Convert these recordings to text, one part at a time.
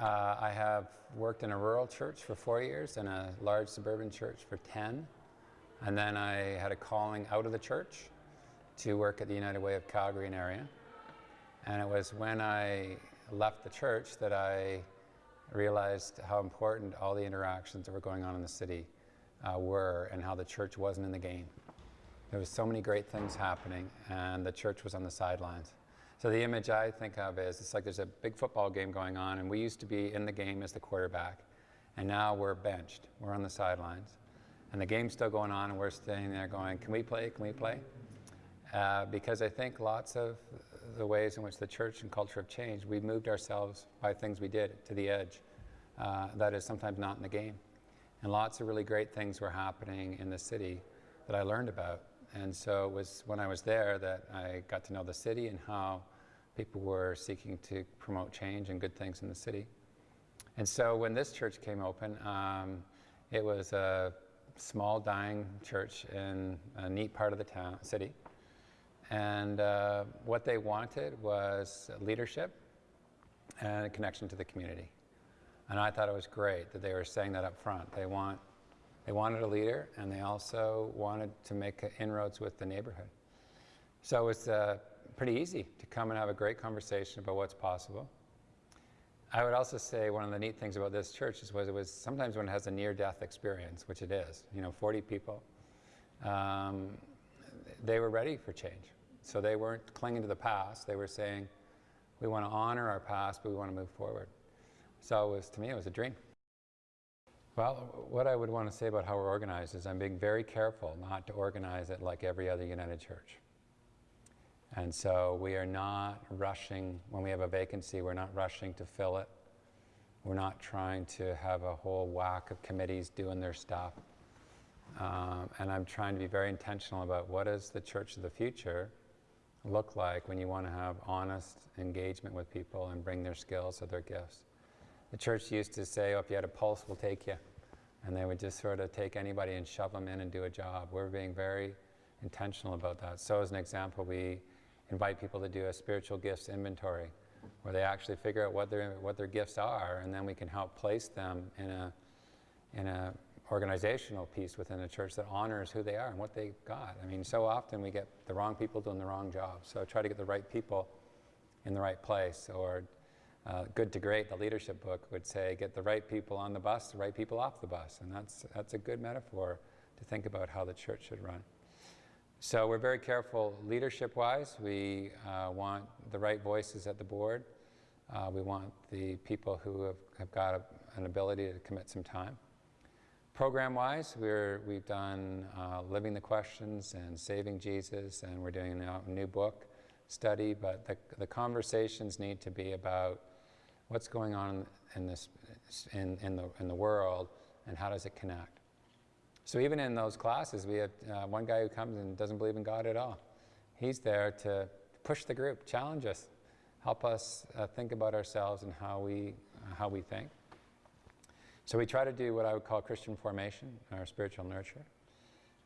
Uh, I have worked in a rural church for four years and a large suburban church for 10. And then I had a calling out of the church to work at the United Way of Calgary and area. And it was when I left the church that I realized how important all the interactions that were going on in the city uh, were and how the church wasn't in the game. There was so many great things happening and the church was on the sidelines. So the image I think of is it's like there's a big football game going on and we used to be in the game as the quarterback and now we're benched. We're on the sidelines. And the game's still going on and we're standing there going, can we play? Can we play? Uh, because I think lots of the ways in which the church and culture have changed, we moved ourselves by things we did to the edge. Uh, that is sometimes not in the game. And lots of really great things were happening in the city that I learned about. And so it was when I was there that I got to know the city and how people were seeking to promote change and good things in the city. And so when this church came open, um, it was a small, dying church in a neat part of the town, city. And uh, what they wanted was leadership and a connection to the community. And I thought it was great that they were saying that up front. They, want, they wanted a leader, and they also wanted to make inroads with the neighborhood. So it's uh, pretty easy to come and have a great conversation about what's possible. I would also say one of the neat things about this church is was it was sometimes when it has a near-death experience, which it is, you know, 40 people, um, they were ready for change. So they weren't clinging to the past. They were saying, we want to honor our past, but we want to move forward. So it was, to me, it was a dream. Well, what I would want to say about how we're organized is I'm being very careful not to organize it like every other United Church. And so we are not rushing, when we have a vacancy, we're not rushing to fill it. We're not trying to have a whole whack of committees doing their stuff. Um, and I'm trying to be very intentional about what is the church of the future look like when you want to have honest engagement with people and bring their skills or their gifts. The church used to say, oh, if you had a pulse, we'll take you. And they would just sort of take anybody and shove them in and do a job. We're being very intentional about that. So as an example, we invite people to do a spiritual gifts inventory where they actually figure out what their, what their gifts are and then we can help place them in a, in a organizational piece within a church that honors who they are and what they got. I mean, so often we get the wrong people doing the wrong job. So try to get the right people in the right place. Or uh, Good to Great, the leadership book, would say, get the right people on the bus, the right people off the bus. And that's, that's a good metaphor to think about how the church should run. So we're very careful leadership-wise. We uh, want the right voices at the board. Uh, we want the people who have, have got a, an ability to commit some time. Program-wise, we've done uh, Living the Questions and Saving Jesus, and we're doing a new book study, but the, the conversations need to be about what's going on in, this, in, in, the, in the world and how does it connect. So even in those classes, we have uh, one guy who comes and doesn't believe in God at all. He's there to push the group, challenge us, help us uh, think about ourselves and how we, uh, how we think. So we try to do what I would call Christian formation, our spiritual nurture.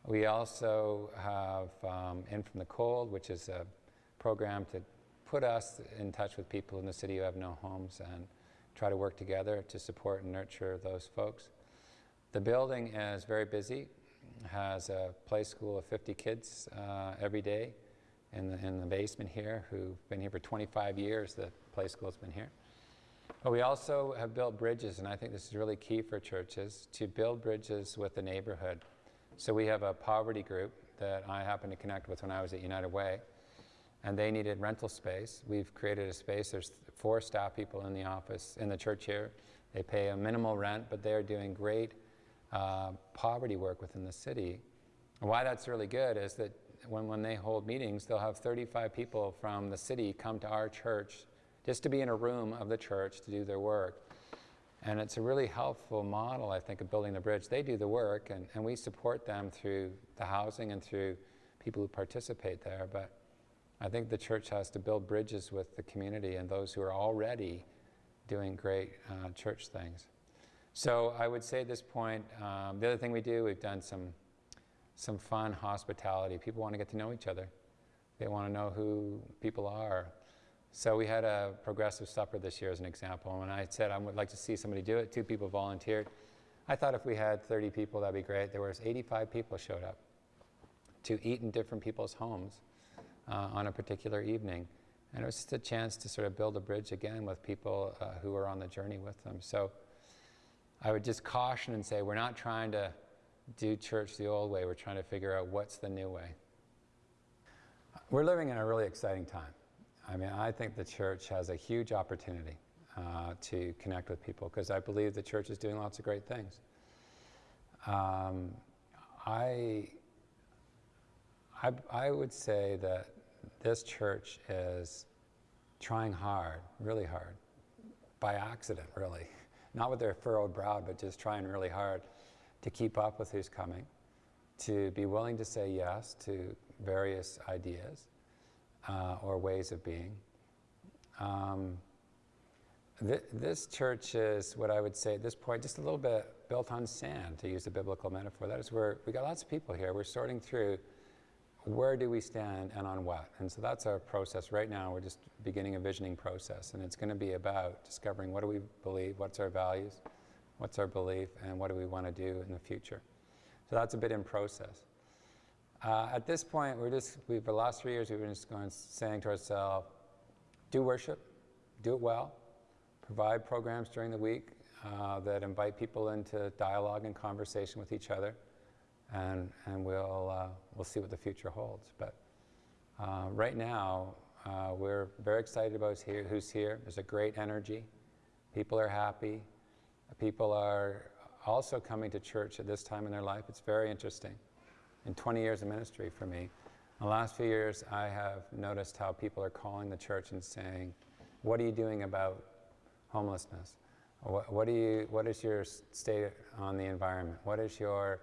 We also have um, In From the Cold, which is a program to put us in touch with people in the city who have no homes and try to work together to support and nurture those folks. The building is very busy, has a play school of 50 kids uh, every day in the, in the basement here who've been here for 25 years, the play school's been here. But we also have built bridges, and I think this is really key for churches, to build bridges with the neighborhood. So we have a poverty group that I happened to connect with when I was at United Way, and they needed rental space. We've created a space. There's four staff people in the office, in the church here. They pay a minimal rent, but they're doing great uh, poverty work within the city. And why that's really good is that when, when they hold meetings, they'll have 35 people from the city come to our church just to be in a room of the church to do their work. And it's a really helpful model, I think, of building the bridge. They do the work, and, and we support them through the housing and through people who participate there. But I think the church has to build bridges with the community and those who are already doing great uh, church things. So I would say at this point, um, the other thing we do, we've done some, some fun hospitality. People want to get to know each other. They want to know who people are. So we had a progressive supper this year as an example. And when I said I would like to see somebody do it, two people volunteered. I thought if we had 30 people, that'd be great. There was 85 people showed up to eat in different people's homes uh, on a particular evening. And it was just a chance to sort of build a bridge again with people uh, who were on the journey with them. So I would just caution and say, we're not trying to do church the old way. We're trying to figure out what's the new way. We're living in a really exciting time. I mean, I think the church has a huge opportunity uh, to connect with people because I believe the church is doing lots of great things. Um, I, I, I would say that this church is trying hard, really hard, by accident, really. Not with their furrowed brow, but just trying really hard to keep up with who's coming, to be willing to say yes to various ideas uh, or ways of being. Um, th this church is what I would say at this point, just a little bit built on sand, to use a biblical metaphor. That is where we got lots of people here. We're sorting through where do we stand and on what. And so that's our process. Right now, we're just beginning a visioning process, and it's going to be about discovering what do we believe, what's our values, what's our belief, and what do we want to do in the future. So that's a bit in process. Uh, at this point, we're just, we've, the last three years, we've been just going, saying to ourselves, do worship, do it well, provide programs during the week uh, that invite people into dialogue and conversation with each other, and, and we'll, uh, we'll see what the future holds. But uh, right now, uh, we're very excited about who's here, who's here. There's a great energy. People are happy. People are also coming to church at this time in their life. It's very interesting. In 20 years of ministry for me, the last few years I have noticed how people are calling the church and saying, what are you doing about homelessness? What, what, do you, what is your state on the environment? What is your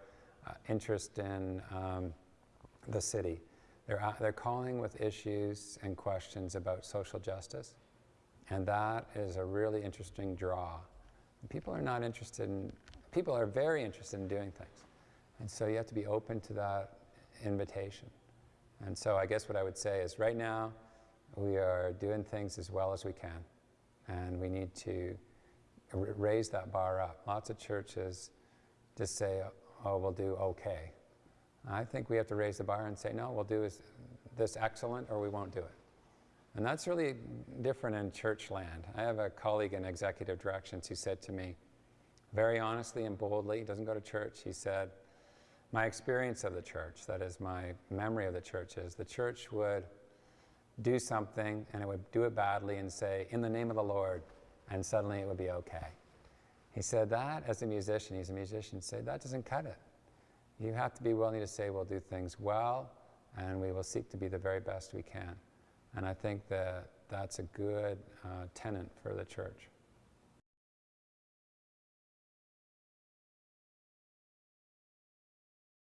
uh, interest in um, the city? They're, uh, they're calling with issues and questions about social justice. And that is a really interesting draw. People are not interested in, people are very interested in doing things. And so you have to be open to that invitation. And so I guess what I would say is right now, we are doing things as well as we can. And we need to raise that bar up. Lots of churches just say, oh, we'll do okay. I think we have to raise the bar and say, no, we'll do this excellent or we won't do it. And that's really different in church land. I have a colleague in executive directions who said to me, very honestly and boldly, he doesn't go to church, he said, my experience of the church, that is my memory of the church, is the church would do something and it would do it badly and say, in the name of the Lord, and suddenly it would be okay. He said that as a musician, he's a musician, said that doesn't cut it. You have to be willing to say we'll do things well and we will seek to be the very best we can. And I think that that's a good uh, tenant for the church.